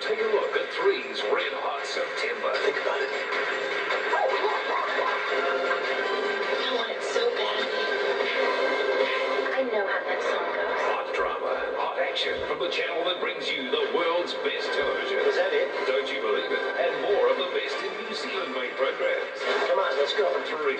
take a look at Three's Red Hot September. Think about it. I want it so bad. I know how that song goes. Hot drama, hot action from the channel that brings you the world's best television. Is that it? Don't you believe it? And more of the best in New Zealand-made programs. Come on, let's go. Three.